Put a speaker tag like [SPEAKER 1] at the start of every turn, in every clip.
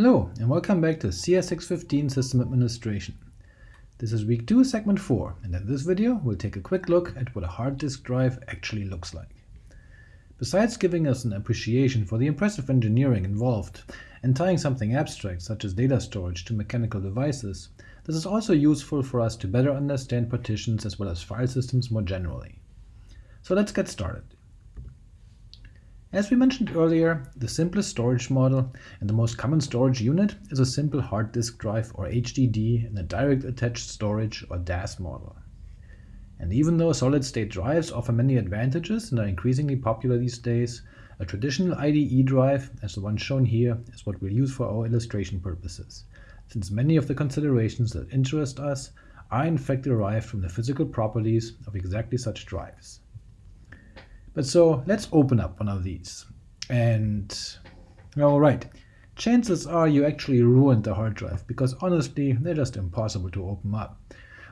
[SPEAKER 1] Hello, and welcome back to CS615 System Administration. This is week 2, segment 4, and in this video we'll take a quick look at what a hard disk drive actually looks like. Besides giving us an appreciation for the impressive engineering involved and tying something abstract such as data storage to mechanical devices, this is also useful for us to better understand partitions as well as file systems more generally. So let's get started. As we mentioned earlier, the simplest storage model and the most common storage unit is a simple hard disk drive or HDD in a direct attached storage or DAS model. And even though solid-state drives offer many advantages and are increasingly popular these days, a traditional IDE drive, as the one shown here, is what we'll use for our illustration purposes, since many of the considerations that interest us are in fact derived from the physical properties of exactly such drives. But so let's open up one of these. And alright, chances are you actually ruined the hard drive, because honestly they're just impossible to open up,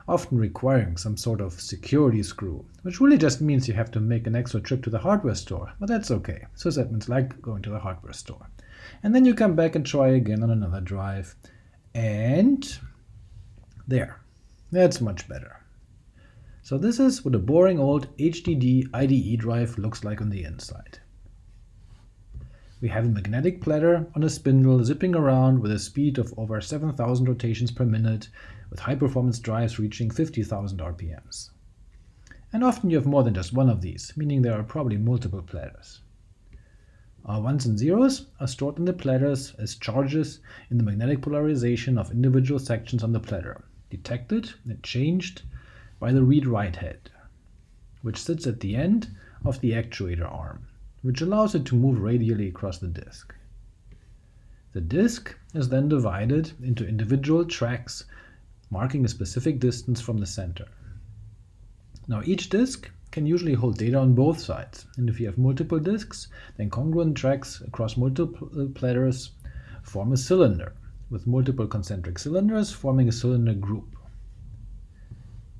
[SPEAKER 1] often requiring some sort of security screw, which really just means you have to make an extra trip to the hardware store, but that's okay, sysadmins like going to the hardware store. And then you come back and try again on another drive, and there, that's much better. So this is what a boring old HDD IDE drive looks like on the inside. We have a magnetic platter on a spindle zipping around with a speed of over 7000 rotations per minute, with high-performance drives reaching 50,000 RPMs. And often you have more than just one of these, meaning there are probably multiple platters. Our ones and zeros are stored in the platters as charges in the magnetic polarization of individual sections on the platter, detected and changed by the read-write head, which sits at the end of the actuator arm, which allows it to move radially across the disk. The disk is then divided into individual tracks marking a specific distance from the center. Now each disk can usually hold data on both sides, and if you have multiple disks, then congruent tracks across multiple uh, platters form a cylinder, with multiple concentric cylinders forming a cylinder group.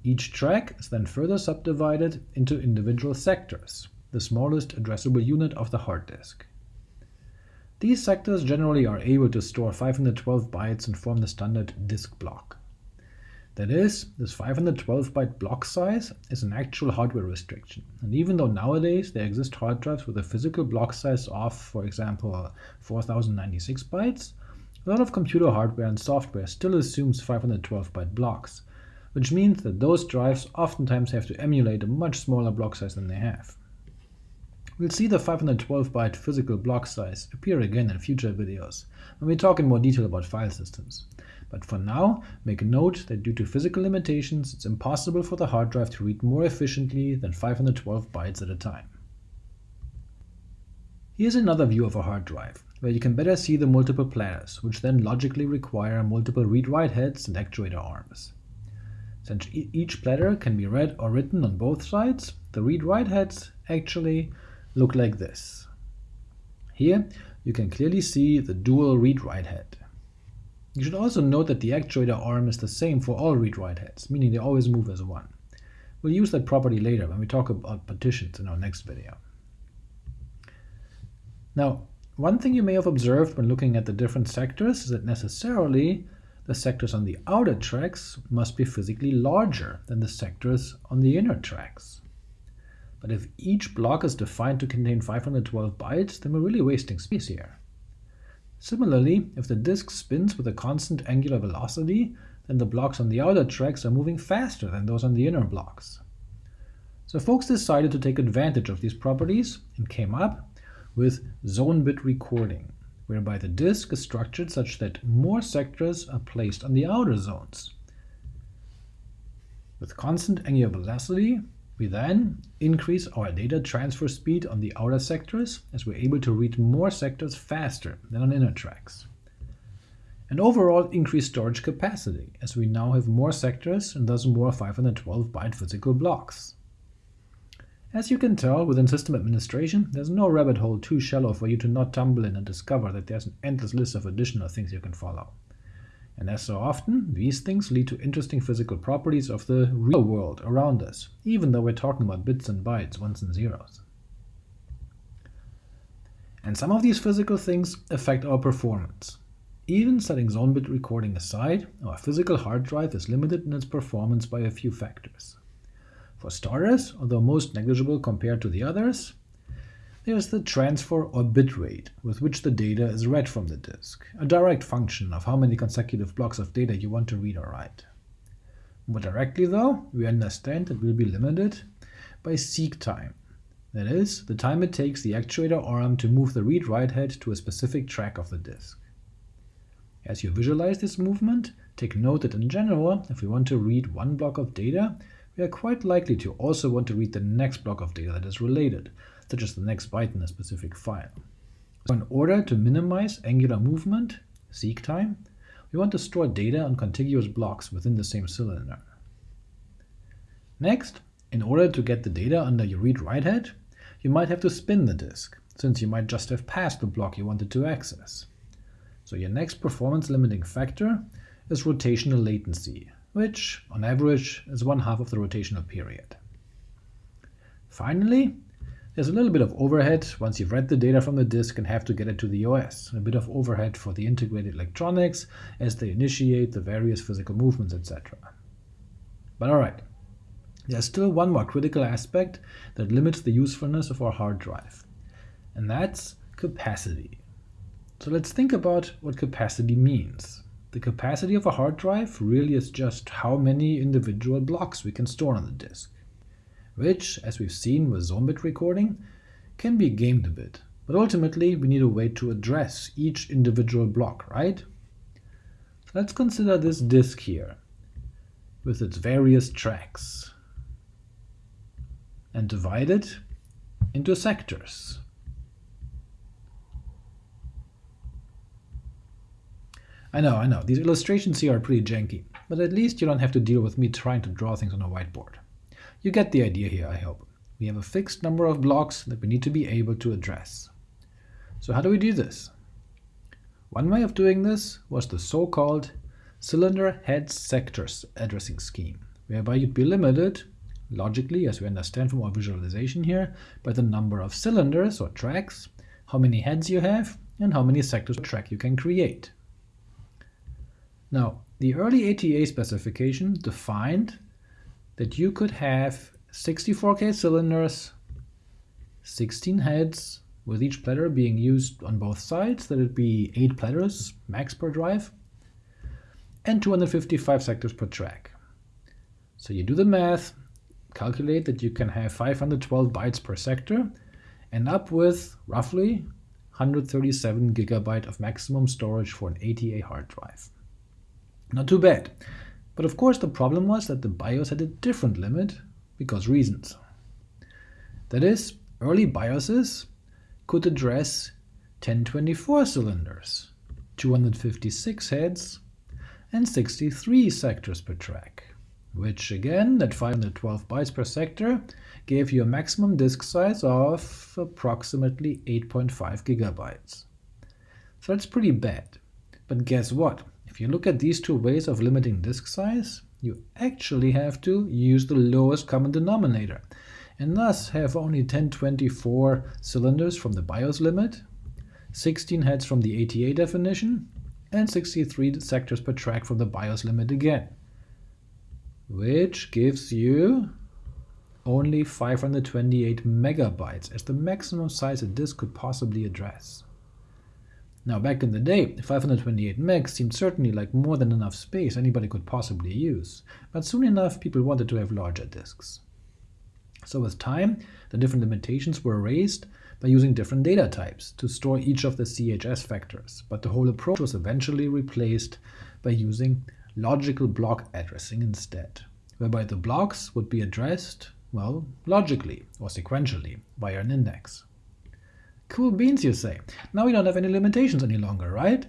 [SPEAKER 1] Each track is then further subdivided into individual sectors, the smallest addressable unit of the hard disk. These sectors generally are able to store 512 bytes and form the standard disk block. That is, this 512-byte block size is an actual hardware restriction, and even though nowadays there exist hard drives with a physical block size of, for example, 4096 bytes, a lot of computer hardware and software still assumes 512-byte blocks, which means that those drives oftentimes have to emulate a much smaller block size than they have. We'll see the 512-byte physical block size appear again in future videos, when we talk in more detail about file systems. But for now, make note that due to physical limitations, it's impossible for the hard drive to read more efficiently than 512 bytes at a time. Here's another view of a hard drive, where you can better see the multiple platters, which then logically require multiple read-write heads and actuator arms. Since each platter can be read or written on both sides, the read-write heads actually look like this. Here you can clearly see the dual read-write head. You should also note that the actuator arm is the same for all read-write heads, meaning they always move as one. We'll use that property later when we talk about partitions in our next video. Now, one thing you may have observed when looking at the different sectors is that necessarily the sectors on the outer tracks must be physically larger than the sectors on the inner tracks. But if each block is defined to contain 512 bytes, then we're really wasting space here. Similarly, if the disk spins with a constant angular velocity, then the blocks on the outer tracks are moving faster than those on the inner blocks. So folks decided to take advantage of these properties and came up with zone bit recording whereby the disk is structured such that more sectors are placed on the outer zones. With constant angular velocity, we then increase our data transfer speed on the outer sectors, as we're able to read more sectors faster than on inner tracks. And overall increase storage capacity, as we now have more sectors and thus more 512-byte physical blocks. As you can tell, within system administration, there's no rabbit hole too shallow for you to not tumble in and discover that there's an endless list of additional things you can follow. And as so often, these things lead to interesting physical properties of the real world around us, even though we're talking about bits and bytes, ones and zeros. And some of these physical things affect our performance. Even setting zone bit recording aside, our physical hard drive is limited in its performance by a few factors. For starters, although most negligible compared to the others, there's the transfer or bit rate with which the data is read from the disk, a direct function of how many consecutive blocks of data you want to read or write. More directly, though, we understand that we'll be limited by seek time, that is, the time it takes the actuator arm to move the read-write head to a specific track of the disk. As you visualize this movement, take note that in general, if we want to read one block of data, we are quite likely to also want to read the next block of data that is related, such as the next byte in a specific file. So in order to minimize angular movement, seek time, we want to store data on contiguous blocks within the same cylinder. Next, in order to get the data under your read-write head, you might have to spin the disk, since you might just have passed the block you wanted to access. So your next performance limiting factor is rotational latency, which, on average, is one half of the rotational period. Finally, there's a little bit of overhead once you've read the data from the disk and have to get it to the OS, a bit of overhead for the integrated electronics as they initiate the various physical movements, etc. But alright, there's still one more critical aspect that limits the usefulness of our hard drive, and that's capacity. So let's think about what capacity means. The capacity of a hard drive really is just how many individual blocks we can store on the disk which, as we've seen with zone bit recording, can be gamed a bit. But ultimately, we need a way to address each individual block, right? Let's consider this disk here, with its various tracks, and divide it into sectors. I know, I know, these illustrations here are pretty janky, but at least you don't have to deal with me trying to draw things on a whiteboard. You get the idea here, I hope. We have a fixed number of blocks that we need to be able to address. So how do we do this? One way of doing this was the so-called cylinder head sectors addressing scheme, whereby you'd be limited, logically as we understand from our visualization here, by the number of cylinders or tracks, how many heads you have, and how many sectors per track you can create. Now, the early ATA specification defined that you could have 64K cylinders, 16 heads, with each platter being used on both sides, that it'd be 8 platters max per drive, and 255 sectors per track. So you do the math, calculate that you can have 512 bytes per sector, and up with roughly 137 gigabyte of maximum storage for an ATA hard drive. Not too bad. But of course the problem was that the BIOS had a different limit, because reasons. That is, early BIOSes could address 1024 cylinders, 256 heads, and 63 sectors per track, which again, at 512 bytes per sector, gave you a maximum disk size of approximately 8.5 gigabytes. So that's pretty bad. But guess what? If you look at these two ways of limiting disk size, you actually have to use the lowest common denominator, and thus have only 1024 cylinders from the BIOS limit, 16 heads from the ATA definition, and 63 sectors per track from the BIOS limit again, which gives you only 528 megabytes as the maximum size a disk could possibly address. Now back in the day, 528 megs seemed certainly like more than enough space anybody could possibly use, but soon enough people wanted to have larger disks. So with time, the different limitations were raised by using different data types to store each of the CHS factors, but the whole approach was eventually replaced by using logical block addressing instead, whereby the blocks would be addressed, well, logically or sequentially via an index. Cool beans, you say. Now we don't have any limitations any longer, right?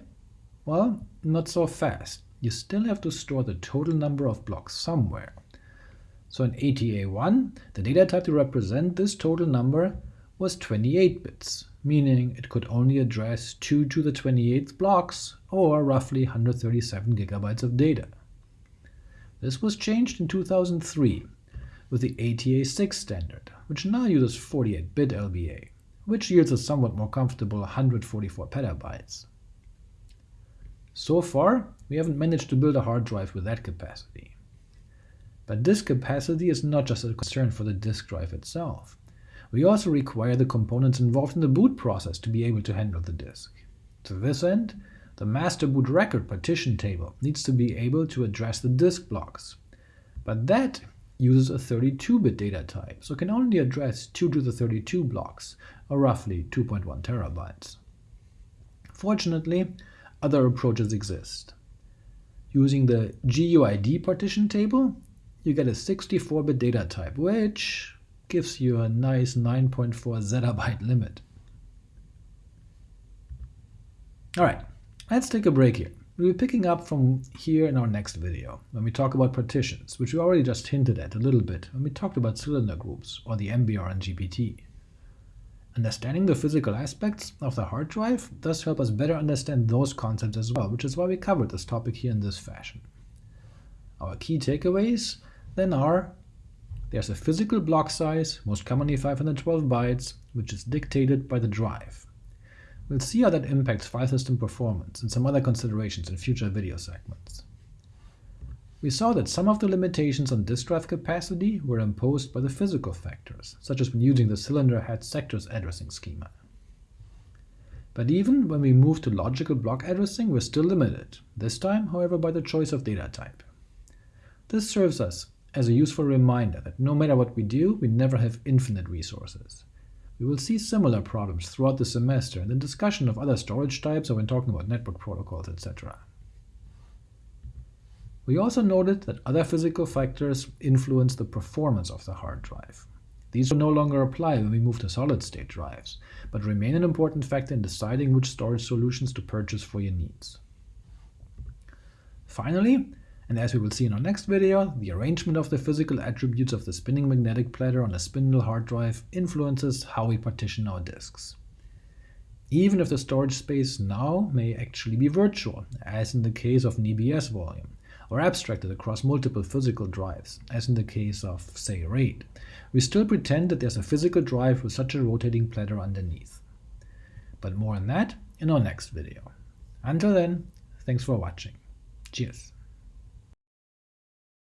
[SPEAKER 1] Well, not so fast. You still have to store the total number of blocks somewhere. So in ATA1, the data type to represent this total number was 28 bits, meaning it could only address 2 to the 28th blocks, or roughly 137 gigabytes of data. This was changed in 2003 with the ATA6 standard, which now uses 48-bit LBA which yields a somewhat more comfortable 144 petabytes. so far, we haven't managed to build a hard drive with that capacity. But disk capacity is not just a concern for the disk drive itself. We also require the components involved in the boot process to be able to handle the disk. To this end, the master boot record partition table needs to be able to address the disk blocks. But that uses a 32-bit data type, so can only address 2 to the 32 blocks, or roughly 2.1 terabytes. Fortunately, other approaches exist. Using the GUID partition table, you get a 64-bit data type, which gives you a nice 9.4 zettabyte limit. Alright, let's take a break here. We'll be picking up from here in our next video, when we talk about partitions, which we already just hinted at a little bit when we talked about cylinder groups, or the MBR and GPT. Understanding the physical aspects of the hard drive does help us better understand those concepts as well, which is why we covered this topic here in this fashion. Our key takeaways then are there's a physical block size, most commonly 512 bytes, which is dictated by the drive. We'll see how that impacts file system performance and some other considerations in future video segments. We saw that some of the limitations on disk drive capacity were imposed by the physical factors, such as when using the cylinder head sectors addressing schema. But even when we move to logical block addressing, we're still limited, this time, however, by the choice of data type. This serves us as a useful reminder that no matter what we do, we never have infinite resources. We will see similar problems throughout the semester in the discussion of other storage types or when talking about network protocols, etc. We also noted that other physical factors influence the performance of the hard drive. These will no longer apply when we move to solid-state drives, but remain an important factor in deciding which storage solutions to purchase for your needs. Finally, and as we will see in our next video, the arrangement of the physical attributes of the spinning magnetic platter on a spindle hard drive influences how we partition our disks. Even if the storage space now may actually be virtual, as in the case of an EBS volume, or abstracted across multiple physical drives, as in the case of, say, RAID, we still pretend that there's a physical drive with such a rotating platter underneath. But more on that in our next video. Until then, thanks for watching. Cheers!